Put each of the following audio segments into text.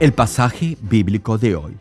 El pasaje bíblico de hoy.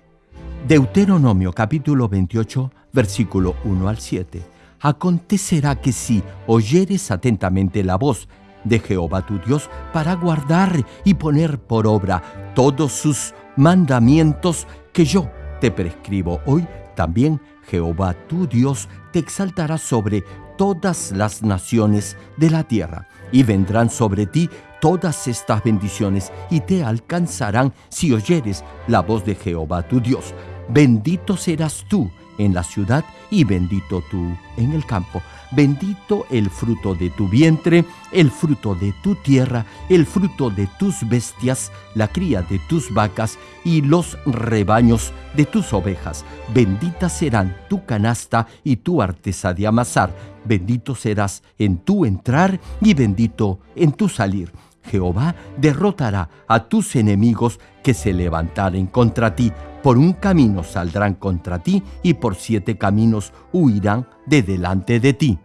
Deuteronomio capítulo 28, versículo 1 al 7. Acontecerá que si oyeres atentamente la voz de Jehová tu Dios para guardar y poner por obra todos sus mandamientos que yo te prescribo hoy, también Jehová tu Dios te exaltará sobre todas las naciones de la tierra, y vendrán sobre ti todas estas bendiciones y te alcanzarán si oyeres la voz de Jehová tu Dios. Bendito serás tú en la ciudad y bendito tú en el campo. Bendito el fruto de tu vientre, el fruto de tu tierra, el fruto de tus bestias, la cría de tus vacas y los rebaños de tus ovejas. Bendita serán tu canasta y tu artesa de amasar. Bendito serás en tu entrar y bendito en tu salir Jehová derrotará a tus enemigos que se levantaren contra ti. Por un camino saldrán contra ti y por siete caminos huirán de delante de ti.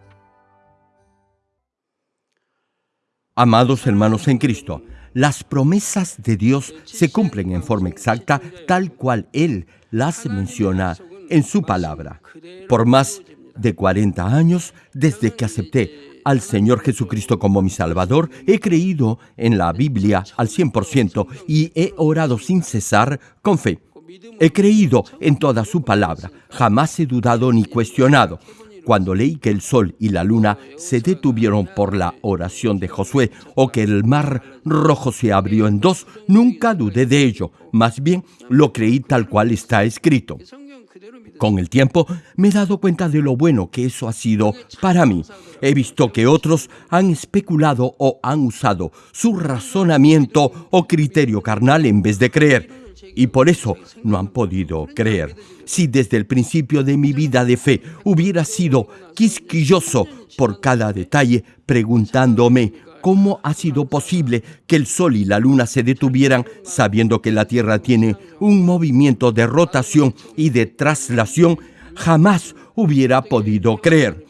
Amados hermanos en Cristo, las promesas de Dios se cumplen en forma exacta tal cual Él las menciona en su palabra. Por más de 40 años desde que acepté al Señor Jesucristo como mi Salvador, he creído en la Biblia al 100% y he orado sin cesar con fe. He creído en toda su palabra, jamás he dudado ni cuestionado. Cuando leí que el sol y la luna se detuvieron por la oración de Josué o que el mar rojo se abrió en dos, nunca dudé de ello, más bien lo creí tal cual está escrito. Con el tiempo me he dado cuenta de lo bueno que eso ha sido para mí. He visto que otros han especulado o han usado su razonamiento o criterio carnal en vez de creer. Y por eso no han podido creer. Si desde el principio de mi vida de fe hubiera sido quisquilloso por cada detalle, preguntándome ¿Cómo ha sido posible que el Sol y la Luna se detuvieran sabiendo que la Tierra tiene un movimiento de rotación y de traslación? Jamás hubiera podido creer.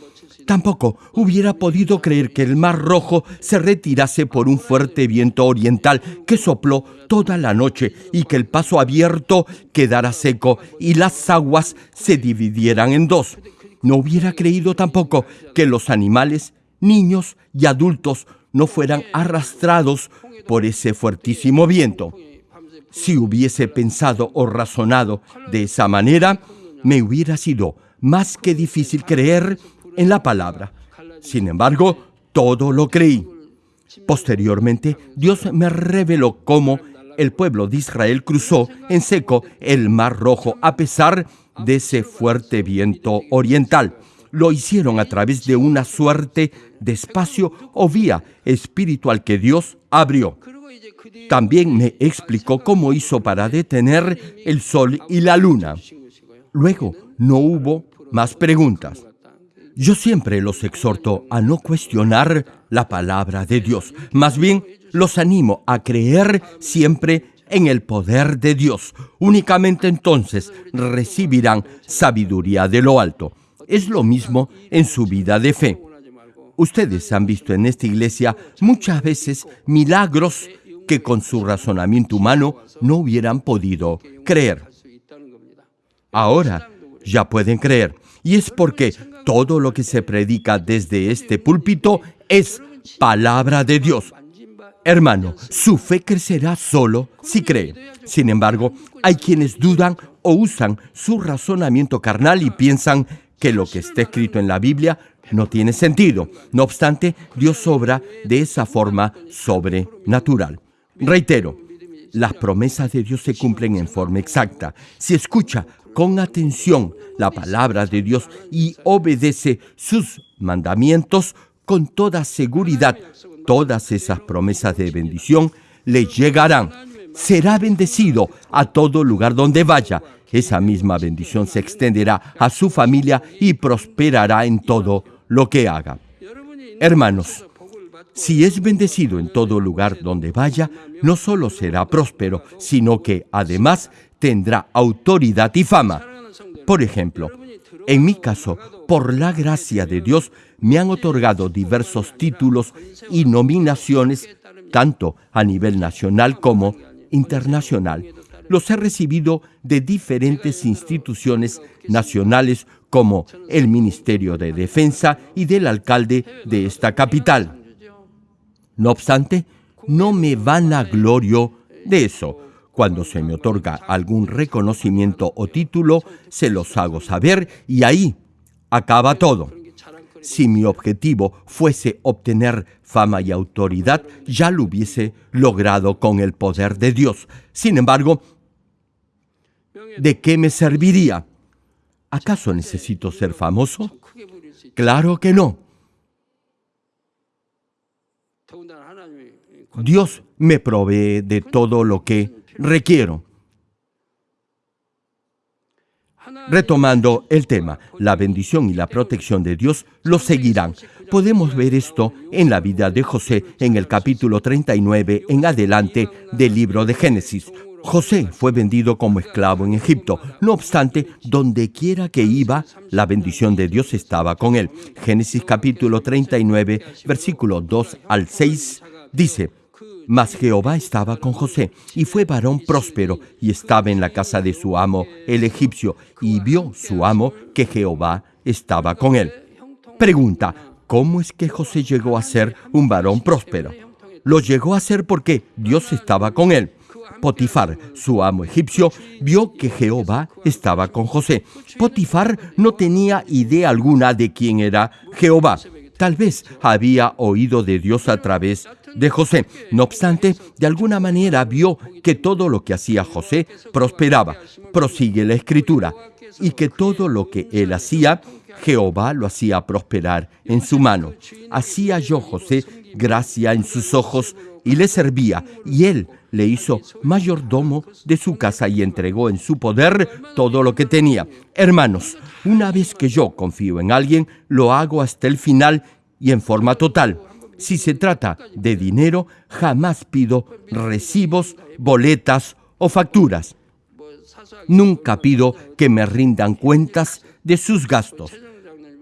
Tampoco hubiera podido creer que el Mar Rojo se retirase por un fuerte viento oriental que sopló toda la noche y que el paso abierto quedara seco y las aguas se dividieran en dos. No hubiera creído tampoco que los animales, niños y adultos no fueran arrastrados por ese fuertísimo viento. Si hubiese pensado o razonado de esa manera, me hubiera sido más que difícil creer en la palabra. Sin embargo, todo lo creí. Posteriormente, Dios me reveló cómo el pueblo de Israel cruzó en seco el Mar Rojo a pesar de ese fuerte viento oriental lo hicieron a través de una suerte de espacio o vía espiritual que Dios abrió. También me explicó cómo hizo para detener el sol y la luna. Luego no hubo más preguntas. Yo siempre los exhorto a no cuestionar la palabra de Dios. Más bien, los animo a creer siempre en el poder de Dios. Únicamente entonces recibirán sabiduría de lo alto. Es lo mismo en su vida de fe. Ustedes han visto en esta iglesia muchas veces milagros que con su razonamiento humano no hubieran podido creer. Ahora ya pueden creer. Y es porque todo lo que se predica desde este púlpito es palabra de Dios. Hermano, su fe crecerá solo si cree. Sin embargo, hay quienes dudan o usan su razonamiento carnal y piensan que lo que está escrito en la Biblia no tiene sentido. No obstante, Dios obra de esa forma sobrenatural. Reitero, las promesas de Dios se cumplen en forma exacta. Si escucha con atención la palabra de Dios y obedece sus mandamientos, con toda seguridad, todas esas promesas de bendición le llegarán. Será bendecido a todo lugar donde vaya esa misma bendición se extenderá a su familia y prosperará en todo lo que haga. Hermanos, si es bendecido en todo lugar donde vaya, no solo será próspero, sino que además tendrá autoridad y fama. Por ejemplo, en mi caso, por la gracia de Dios, me han otorgado diversos títulos y nominaciones, tanto a nivel nacional como internacional. Los he recibido de diferentes instituciones nacionales como el Ministerio de Defensa y del alcalde de esta capital. No obstante, no me vanaglorio de eso. Cuando se me otorga algún reconocimiento o título, se los hago saber y ahí acaba todo. Si mi objetivo fuese obtener fama y autoridad, ya lo hubiese logrado con el poder de Dios. Sin embargo, ¿de qué me serviría? ¿Acaso necesito ser famoso? Claro que no. Dios me provee de todo lo que requiero. Retomando el tema, la bendición y la protección de Dios lo seguirán. Podemos ver esto en la vida de José en el capítulo 39 en adelante del libro de Génesis. José fue vendido como esclavo en Egipto. No obstante, donde quiera que iba, la bendición de Dios estaba con él. Génesis capítulo 39, versículo 2 al 6 dice, mas Jehová estaba con José, y fue varón próspero, y estaba en la casa de su amo, el egipcio, y vio su amo que Jehová estaba con él. Pregunta, ¿cómo es que José llegó a ser un varón próspero? Lo llegó a ser porque Dios estaba con él. Potifar, su amo egipcio, vio que Jehová estaba con José. Potifar no tenía idea alguna de quién era Jehová. Tal vez había oído de Dios a través de José. No obstante, de alguna manera vio que todo lo que hacía José prosperaba. Prosigue la escritura. Y que todo lo que él hacía, Jehová lo hacía prosperar en su mano. Hacía yo José gracia en sus ojos y le servía, y él le hizo mayordomo de su casa y entregó en su poder todo lo que tenía. Hermanos, una vez que yo confío en alguien, lo hago hasta el final y en forma total. Si se trata de dinero, jamás pido recibos, boletas o facturas. Nunca pido que me rindan cuentas de sus gastos.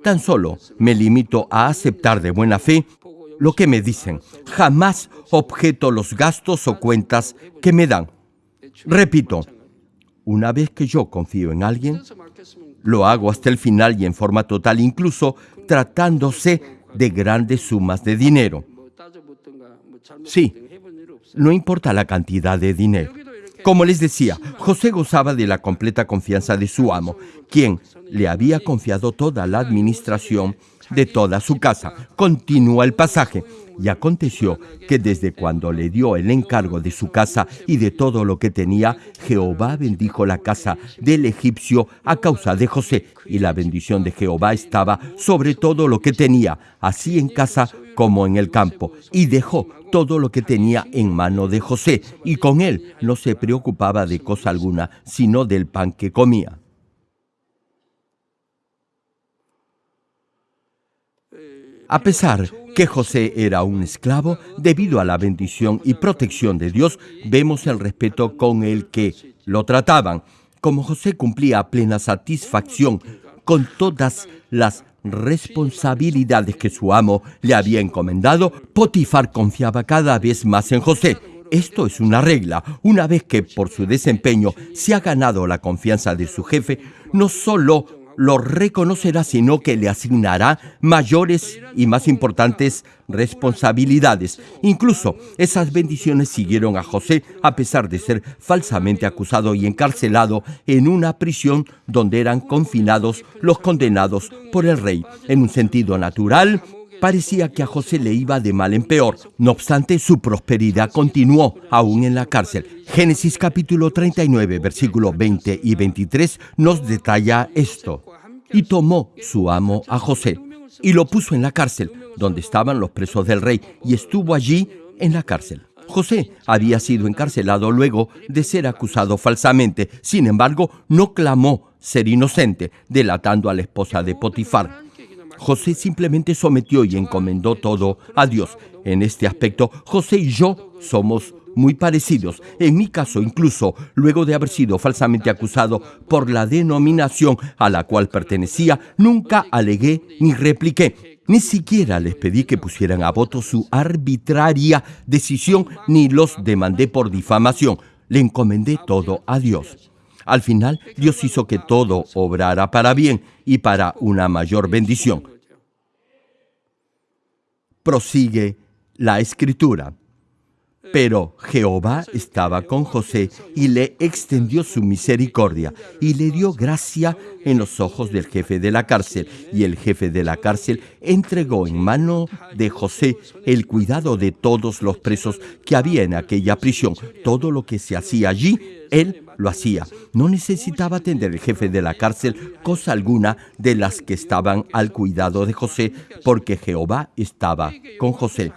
Tan solo me limito a aceptar de buena fe lo que me dicen. Jamás objeto los gastos o cuentas que me dan. Repito, una vez que yo confío en alguien, lo hago hasta el final y en forma total, incluso tratándose de grandes sumas de dinero. Sí, no importa la cantidad de dinero. Como les decía, José gozaba de la completa confianza de su amo, quien le había confiado toda la administración de toda su casa. Continúa el pasaje. Y aconteció que desde cuando le dio el encargo de su casa y de todo lo que tenía, Jehová bendijo la casa del egipcio a causa de José, y la bendición de Jehová estaba sobre todo lo que tenía, así en casa como en el campo, y dejó todo lo que tenía en mano de José, y con él no se preocupaba de cosa alguna, sino del pan que comía. A pesar que José era un esclavo, debido a la bendición y protección de Dios, vemos el respeto con el que lo trataban. Como José cumplía plena satisfacción con todas las responsabilidades que su amo le había encomendado, Potifar confiaba cada vez más en José. Esto es una regla. Una vez que por su desempeño se ha ganado la confianza de su jefe, no solo lo reconocerá, sino que le asignará mayores y más importantes responsabilidades. Incluso esas bendiciones siguieron a José a pesar de ser falsamente acusado y encarcelado en una prisión donde eran confinados los condenados por el rey. En un sentido natural, parecía que a José le iba de mal en peor. No obstante, su prosperidad continuó aún en la cárcel. Génesis capítulo 39, versículos 20 y 23 nos detalla esto. Y tomó su amo a José y lo puso en la cárcel, donde estaban los presos del rey, y estuvo allí en la cárcel. José había sido encarcelado luego de ser acusado falsamente. Sin embargo, no clamó ser inocente, delatando a la esposa de Potifar. José simplemente sometió y encomendó todo a Dios. En este aspecto, José y yo somos muy parecidos. En mi caso, incluso luego de haber sido falsamente acusado por la denominación a la cual pertenecía, nunca alegué ni repliqué. Ni siquiera les pedí que pusieran a voto su arbitraria decisión ni los demandé por difamación. le encomendé todo a Dios. Al final, Dios hizo que todo obrara para bien y para una mayor bendición. Prosigue la escritura. Pero Jehová estaba con José y le extendió su misericordia y le dio gracia en los ojos del jefe de la cárcel. Y el jefe de la cárcel entregó en mano de José el cuidado de todos los presos que había en aquella prisión. Todo lo que se hacía allí, él lo hacía. No necesitaba atender el jefe de la cárcel cosa alguna de las que estaban al cuidado de José, porque Jehová estaba con José.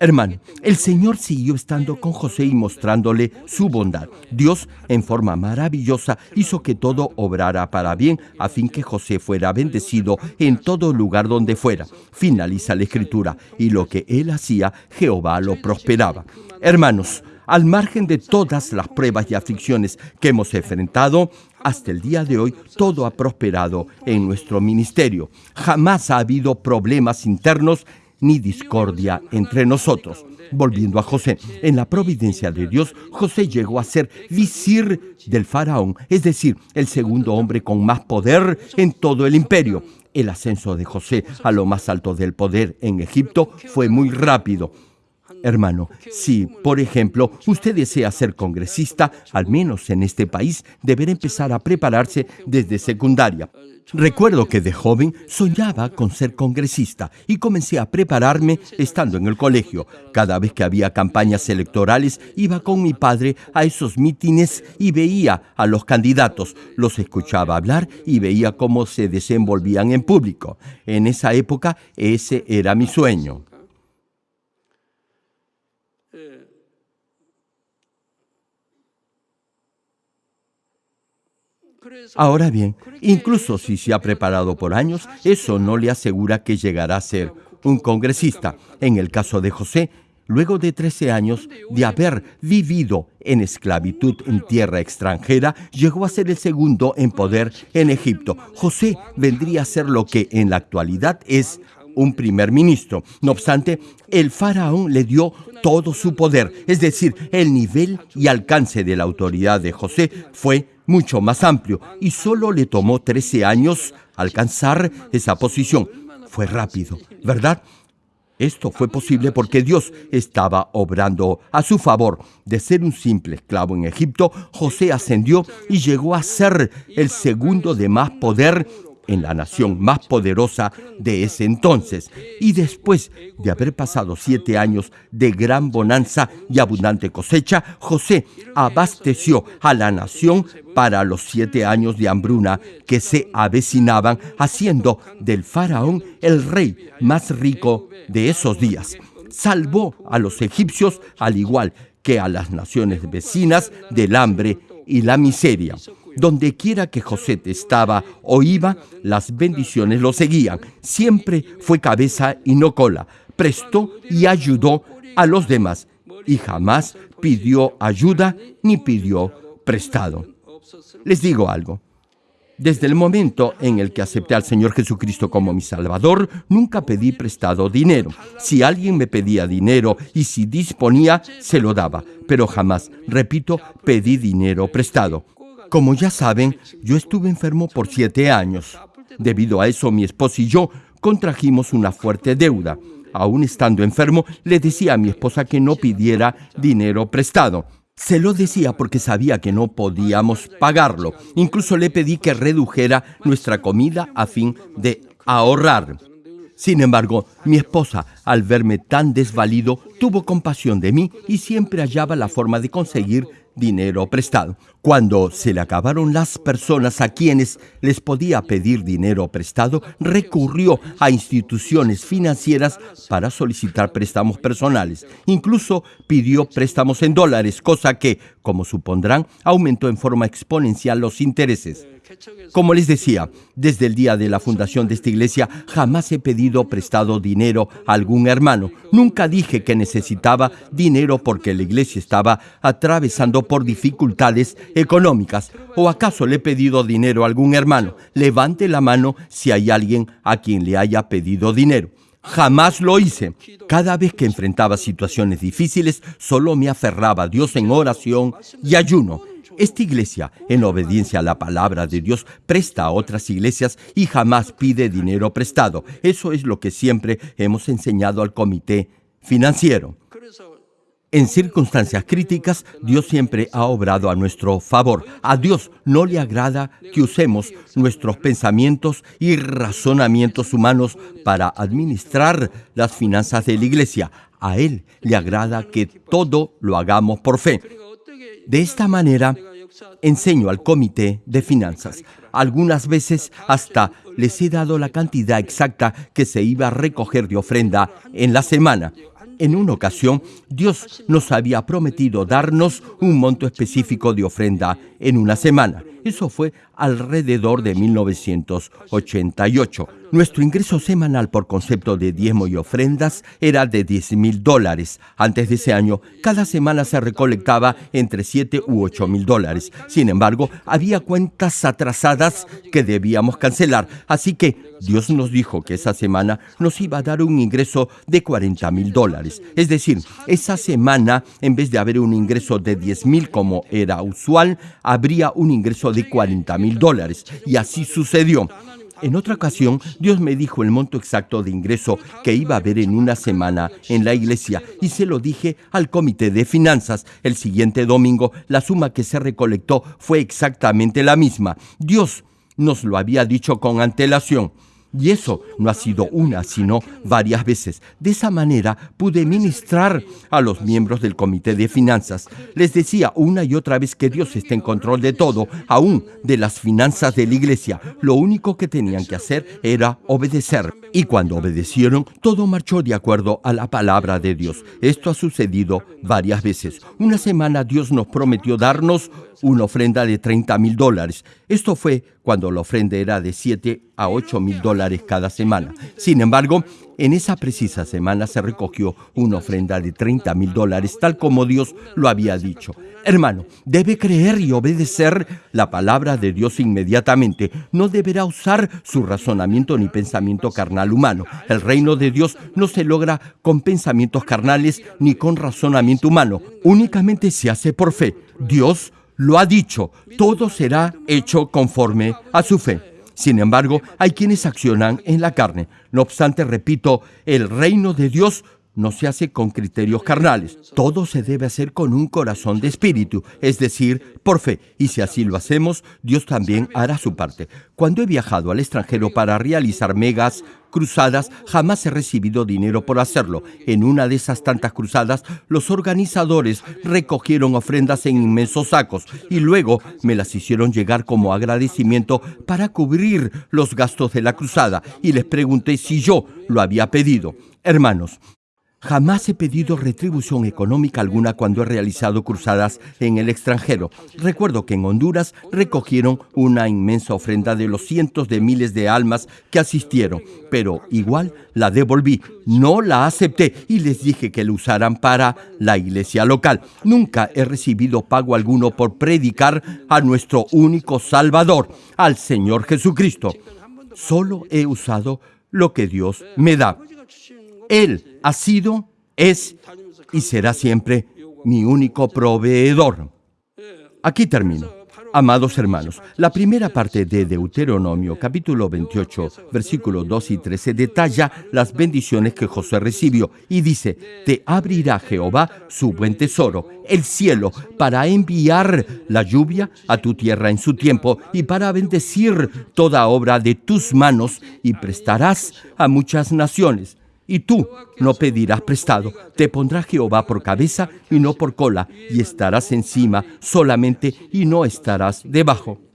Hermano, el Señor siguió estando con José y mostrándole su bondad. Dios, en forma maravillosa, hizo que todo obrara para bien, a fin que José fuera bendecido en todo lugar donde fuera. Finaliza la escritura, y lo que él hacía, Jehová lo prosperaba. Hermanos, al margen de todas las pruebas y aflicciones que hemos enfrentado, hasta el día de hoy todo ha prosperado en nuestro ministerio. Jamás ha habido problemas internos ni discordia entre nosotros. Volviendo a José, en la providencia de Dios, José llegó a ser visir del faraón, es decir, el segundo hombre con más poder en todo el imperio. El ascenso de José a lo más alto del poder en Egipto fue muy rápido. Hermano, si, por ejemplo, usted desea ser congresista, al menos en este país, deberá empezar a prepararse desde secundaria. Recuerdo que de joven soñaba con ser congresista y comencé a prepararme estando en el colegio. Cada vez que había campañas electorales iba con mi padre a esos mítines y veía a los candidatos, los escuchaba hablar y veía cómo se desenvolvían en público. En esa época ese era mi sueño. Ahora bien, incluso si se ha preparado por años, eso no le asegura que llegará a ser un congresista. En el caso de José, luego de 13 años de haber vivido en esclavitud en tierra extranjera, llegó a ser el segundo en poder en Egipto. José vendría a ser lo que en la actualidad es un primer ministro. No obstante, el faraón le dio todo su poder, es decir, el nivel y alcance de la autoridad de José fue mucho más amplio y solo le tomó 13 años alcanzar esa posición. Fue rápido, ¿verdad? Esto fue posible porque Dios estaba obrando a su favor. De ser un simple esclavo en Egipto, José ascendió y llegó a ser el segundo de más poder en la nación más poderosa de ese entonces. Y después de haber pasado siete años de gran bonanza y abundante cosecha, José abasteció a la nación para los siete años de hambruna que se avecinaban, haciendo del faraón el rey más rico de esos días. Salvó a los egipcios al igual que a las naciones vecinas del hambre y la miseria. Donde quiera que José estaba o iba, las bendiciones lo seguían. Siempre fue cabeza y no cola. Prestó y ayudó a los demás y jamás pidió ayuda ni pidió prestado. Les digo algo. Desde el momento en el que acepté al Señor Jesucristo como mi Salvador, nunca pedí prestado dinero. Si alguien me pedía dinero y si disponía, se lo daba, pero jamás, repito, pedí dinero prestado. Como ya saben, yo estuve enfermo por siete años. Debido a eso, mi esposa y yo contrajimos una fuerte deuda. Aún estando enfermo, le decía a mi esposa que no pidiera dinero prestado. Se lo decía porque sabía que no podíamos pagarlo. Incluso le pedí que redujera nuestra comida a fin de ahorrar. Sin embargo, mi esposa, al verme tan desvalido, tuvo compasión de mí y siempre hallaba la forma de conseguir dinero prestado. Cuando se le acabaron las personas a quienes les podía pedir dinero prestado, recurrió a instituciones financieras para solicitar préstamos personales. Incluso pidió préstamos en dólares, cosa que, como supondrán, aumentó en forma exponencial los intereses. Como les decía, desde el día de la fundación de esta iglesia jamás he pedido prestado dinero a algún hermano. Nunca dije que necesitaba dinero porque la iglesia estaba atravesando por dificultades económicas. ¿O acaso le he pedido dinero a algún hermano? Levante la mano si hay alguien a quien le haya pedido dinero. Jamás lo hice. Cada vez que enfrentaba situaciones difíciles, solo me aferraba a Dios en oración y ayuno. Esta iglesia, en obediencia a la palabra de Dios, presta a otras iglesias y jamás pide dinero prestado. Eso es lo que siempre hemos enseñado al comité financiero. En circunstancias críticas, Dios siempre ha obrado a nuestro favor. A Dios no le agrada que usemos nuestros pensamientos y razonamientos humanos para administrar las finanzas de la iglesia. A Él le agrada que todo lo hagamos por fe. De esta manera, enseño al comité de finanzas. Algunas veces hasta les he dado la cantidad exacta que se iba a recoger de ofrenda en la semana. En una ocasión, Dios nos había prometido darnos un monto específico de ofrenda en una semana. Eso fue alrededor de 1988. Nuestro ingreso semanal por concepto de diezmo y ofrendas era de 10 mil dólares. Antes de ese año, cada semana se recolectaba entre 7 u 8 mil dólares. Sin embargo, había cuentas atrasadas que debíamos cancelar. Así que Dios nos dijo que esa semana nos iba a dar un ingreso de 40 mil dólares. Es decir, esa semana, en vez de haber un ingreso de 10 mil como era usual, habría un ingreso de 40 mil dólares. Y así sucedió. En otra ocasión, Dios me dijo el monto exacto de ingreso que iba a haber en una semana en la iglesia y se lo dije al comité de finanzas. El siguiente domingo, la suma que se recolectó fue exactamente la misma. Dios nos lo había dicho con antelación. Y eso no ha sido una, sino varias veces. De esa manera pude ministrar a los miembros del Comité de Finanzas. Les decía una y otra vez que Dios está en control de todo, aún de las finanzas de la iglesia. Lo único que tenían que hacer era obedecer. Y cuando obedecieron, todo marchó de acuerdo a la palabra de Dios. Esto ha sucedido varias veces. Una semana Dios nos prometió darnos una ofrenda de 30 mil dólares. Esto fue cuando la ofrenda era de 7 a 8 mil dólares cada semana. Sin embargo, en esa precisa semana se recogió una ofrenda de 30 mil dólares, tal como Dios lo había dicho. Hermano, debe creer y obedecer la palabra de Dios inmediatamente. No deberá usar su razonamiento ni pensamiento carnal humano. El reino de Dios no se logra con pensamientos carnales ni con razonamiento humano. Únicamente se hace por fe. Dios lo ha dicho, todo será hecho conforme a su fe. Sin embargo, hay quienes accionan en la carne. No obstante, repito, el reino de Dios no se hace con criterios carnales. Todo se debe hacer con un corazón de espíritu, es decir, por fe. Y si así lo hacemos, Dios también hará su parte. Cuando he viajado al extranjero para realizar megas cruzadas, jamás he recibido dinero por hacerlo. En una de esas tantas cruzadas, los organizadores recogieron ofrendas en inmensos sacos y luego me las hicieron llegar como agradecimiento para cubrir los gastos de la cruzada y les pregunté si yo lo había pedido. Hermanos, Jamás he pedido retribución económica alguna cuando he realizado cruzadas en el extranjero. Recuerdo que en Honduras recogieron una inmensa ofrenda de los cientos de miles de almas que asistieron, pero igual la devolví. No la acepté y les dije que la usaran para la iglesia local. Nunca he recibido pago alguno por predicar a nuestro único Salvador, al Señor Jesucristo. Solo he usado lo que Dios me da. Él ha sido, es y será siempre mi único proveedor. Aquí termino. Amados hermanos, la primera parte de Deuteronomio capítulo 28, versículos 2 y 13 detalla las bendiciones que José recibió y dice, te abrirá Jehová su buen tesoro, el cielo, para enviar la lluvia a tu tierra en su tiempo y para bendecir toda obra de tus manos y prestarás a muchas naciones y tú no pedirás prestado. Te pondrá Jehová por cabeza y no por cola, y estarás encima solamente y no estarás debajo.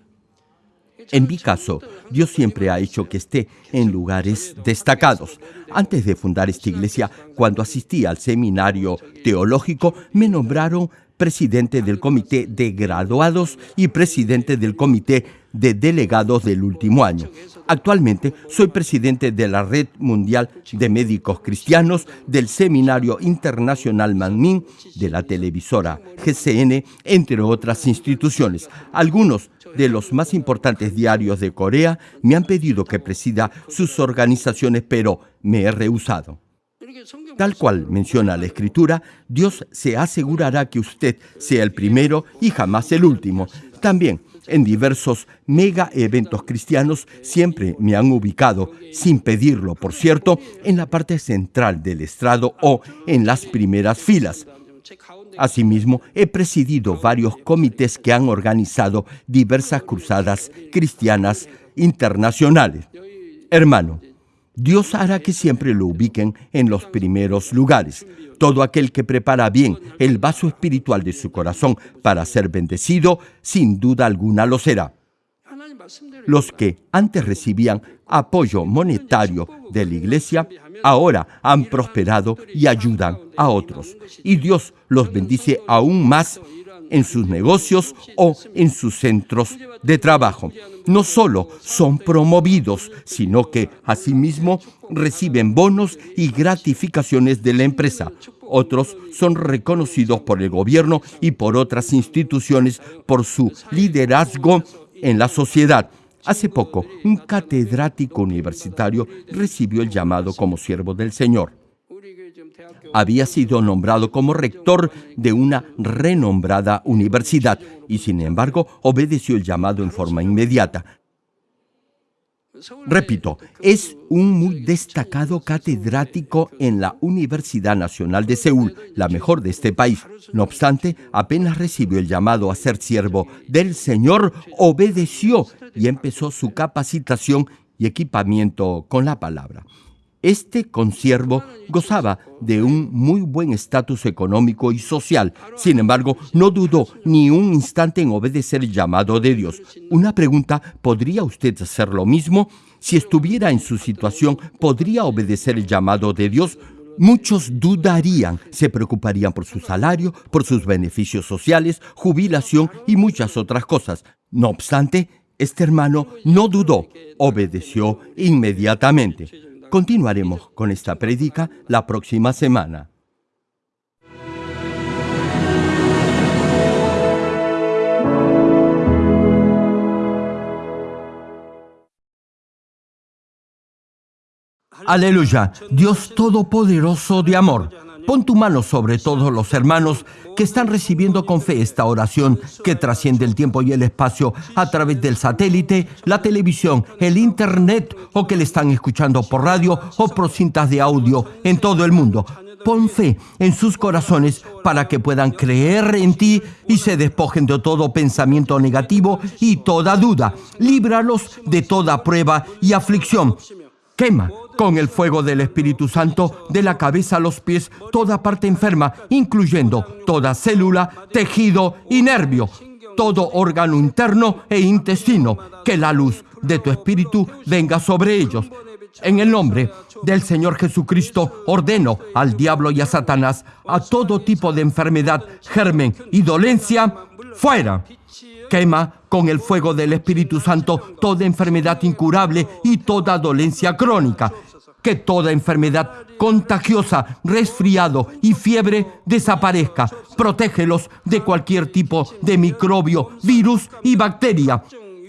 En mi caso, Dios siempre ha hecho que esté en lugares destacados. Antes de fundar esta iglesia, cuando asistí al seminario teológico, me nombraron presidente del comité de graduados y presidente del comité de delegados del último año. Actualmente soy presidente de la Red Mundial de Médicos Cristianos, del Seminario Internacional Manmin, de la televisora GCN, entre otras instituciones. Algunos de los más importantes diarios de Corea me han pedido que presida sus organizaciones, pero me he rehusado. Tal cual menciona la Escritura, Dios se asegurará que usted sea el primero y jamás el último. También en diversos mega eventos cristianos siempre me han ubicado, sin pedirlo, por cierto, en la parte central del estrado o en las primeras filas. Asimismo, he presidido varios comités que han organizado diversas cruzadas cristianas internacionales. Hermano, Dios hará que siempre lo ubiquen en los primeros lugares. Todo aquel que prepara bien el vaso espiritual de su corazón para ser bendecido, sin duda alguna lo será. Los que antes recibían apoyo monetario de la iglesia, ahora han prosperado y ayudan a otros. Y Dios los bendice aún más en sus negocios o en sus centros de trabajo. No solo son promovidos, sino que asimismo reciben bonos y gratificaciones de la empresa. Otros son reconocidos por el gobierno y por otras instituciones por su liderazgo en la sociedad. Hace poco, un catedrático universitario recibió el llamado como siervo del Señor. Había sido nombrado como rector de una renombrada universidad y sin embargo obedeció el llamado en forma inmediata. Repito, es un muy destacado catedrático en la Universidad Nacional de Seúl, la mejor de este país. No obstante, apenas recibió el llamado a ser siervo del Señor, obedeció y empezó su capacitación y equipamiento con la palabra. Este consiervo gozaba de un muy buen estatus económico y social. Sin embargo, no dudó ni un instante en obedecer el llamado de Dios. Una pregunta, ¿podría usted hacer lo mismo? Si estuviera en su situación, ¿podría obedecer el llamado de Dios? Muchos dudarían, se preocuparían por su salario, por sus beneficios sociales, jubilación y muchas otras cosas. No obstante, este hermano no dudó, obedeció inmediatamente. Continuaremos con esta prédica la próxima semana. Aleluya, Dios Todopoderoso de amor. Pon tu mano sobre todos los hermanos que están recibiendo con fe esta oración que trasciende el tiempo y el espacio a través del satélite, la televisión, el internet o que le están escuchando por radio o por cintas de audio en todo el mundo. Pon fe en sus corazones para que puedan creer en ti y se despojen de todo pensamiento negativo y toda duda. Líbralos de toda prueba y aflicción. Quema con el fuego del Espíritu Santo de la cabeza a los pies toda parte enferma, incluyendo toda célula, tejido y nervio, todo órgano interno e intestino, que la luz de tu Espíritu venga sobre ellos. En el nombre del Señor Jesucristo ordeno al diablo y a Satanás, a todo tipo de enfermedad, germen y dolencia, fuera. Quema con el fuego del Espíritu Santo toda enfermedad incurable y toda dolencia crónica. Que toda enfermedad contagiosa, resfriado y fiebre desaparezca. Protégelos de cualquier tipo de microbio, virus y bacteria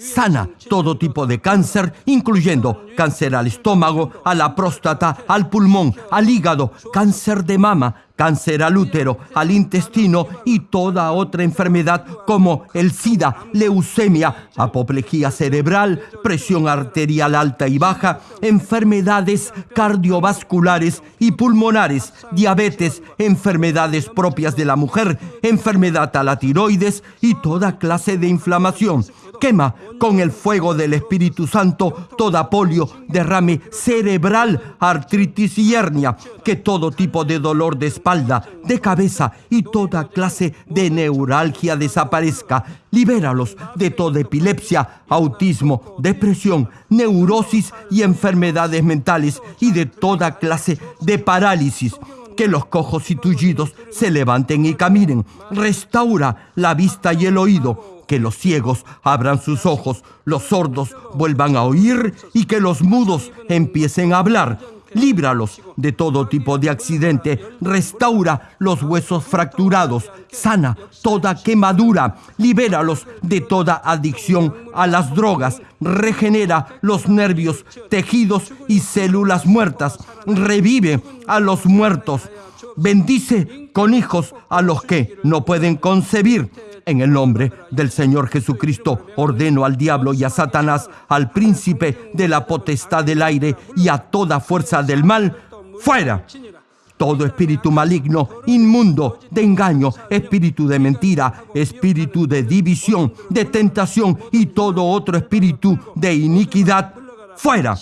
sana todo tipo de cáncer, incluyendo cáncer al estómago, a la próstata, al pulmón, al hígado, cáncer de mama, cáncer al útero, al intestino y toda otra enfermedad como el SIDA, leucemia, apoplejía cerebral, presión arterial alta y baja, enfermedades cardiovasculares y pulmonares, diabetes, enfermedades propias de la mujer, enfermedad a la tiroides y toda clase de inflamación quema con el fuego del Espíritu Santo toda polio, derrame cerebral, artritis y hernia, que todo tipo de dolor de espalda, de cabeza y toda clase de neuralgia desaparezca. Libéralos de toda epilepsia, autismo, depresión, neurosis y enfermedades mentales y de toda clase de parálisis que los cojos y tullidos se levanten y caminen. Restaura la vista y el oído que los ciegos abran sus ojos, los sordos vuelvan a oír y que los mudos empiecen a hablar. líbralos de todo tipo de accidente, restaura los huesos fracturados, sana toda quemadura, libéralos de toda adicción a las drogas, regenera los nervios, tejidos y células muertas, revive a los muertos, bendice con hijos a los que no pueden concebir en el nombre del Señor Jesucristo ordeno al diablo y a Satanás, al príncipe de la potestad del aire y a toda fuerza del mal, fuera. Todo espíritu maligno, inmundo, de engaño, espíritu de mentira, espíritu de división, de tentación y todo otro espíritu de iniquidad, fuera.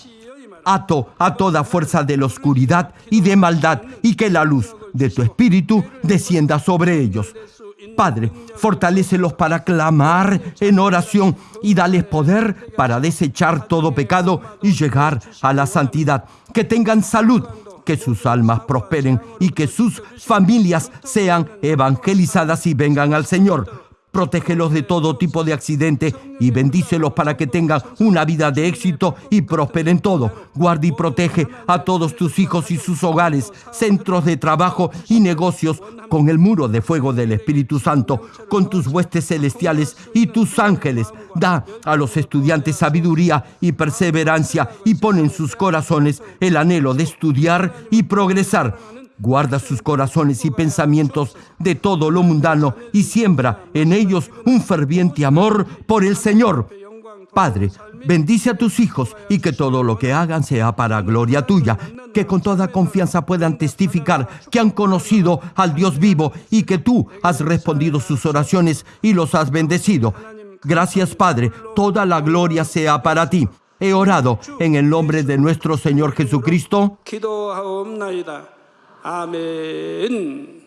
Ato a toda fuerza de la oscuridad y de maldad y que la luz de tu espíritu descienda sobre ellos. Padre, fortalécelos para clamar en oración y dales poder para desechar todo pecado y llegar a la santidad. Que tengan salud, que sus almas prosperen y que sus familias sean evangelizadas y vengan al Señor. Protégelos de todo tipo de accidente y bendícelos para que tengan una vida de éxito y prosperen todo. Guarda y protege a todos tus hijos y sus hogares, centros de trabajo y negocios con el muro de fuego del Espíritu Santo, con tus huestes celestiales y tus ángeles. Da a los estudiantes sabiduría y perseverancia y pon en sus corazones el anhelo de estudiar y progresar Guarda sus corazones y pensamientos de todo lo mundano y siembra en ellos un ferviente amor por el Señor. Padre, bendice a tus hijos y que todo lo que hagan sea para gloria tuya, que con toda confianza puedan testificar que han conocido al Dios vivo y que tú has respondido sus oraciones y los has bendecido. Gracias Padre, toda la gloria sea para ti. He orado en el nombre de nuestro Señor Jesucristo. 기도하옵나이다. 아멘.